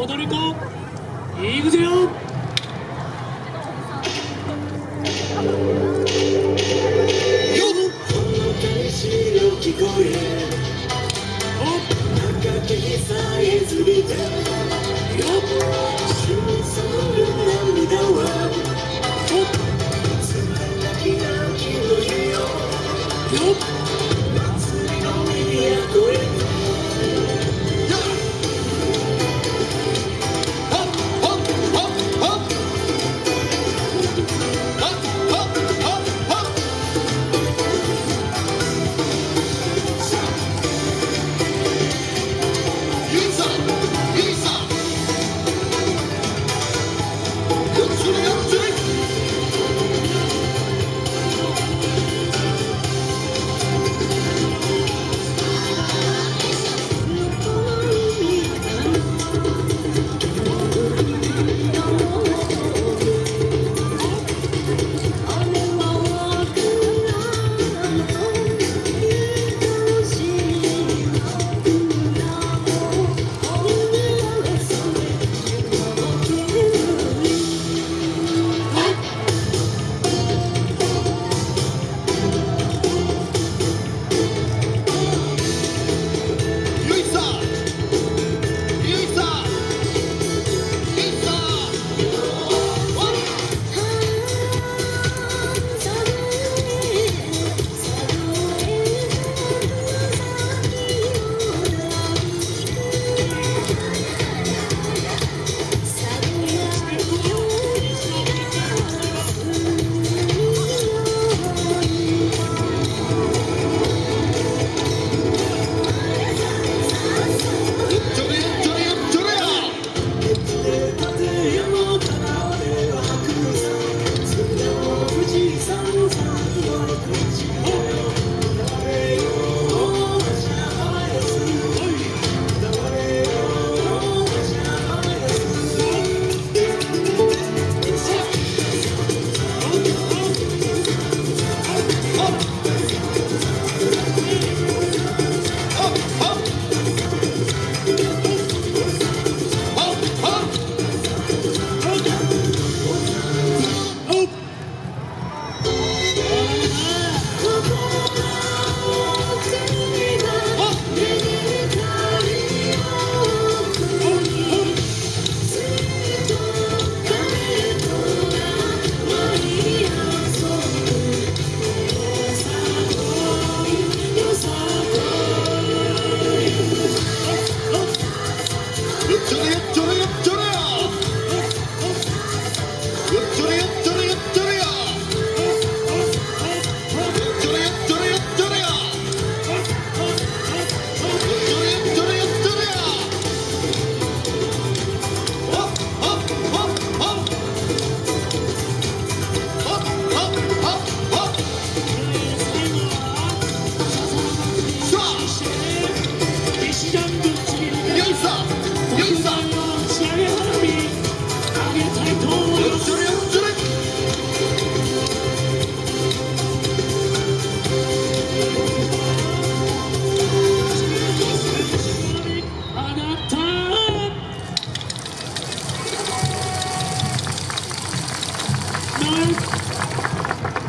踊る子いくぜよ！聞こえ赤きさえずりた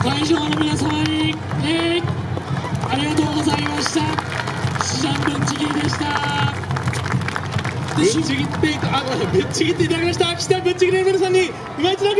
会場の皆様に、えー、ありがとうございました。シジャンぶんちぎりでした。ぶっってあごめんなさいただきました。の皆さんに今一度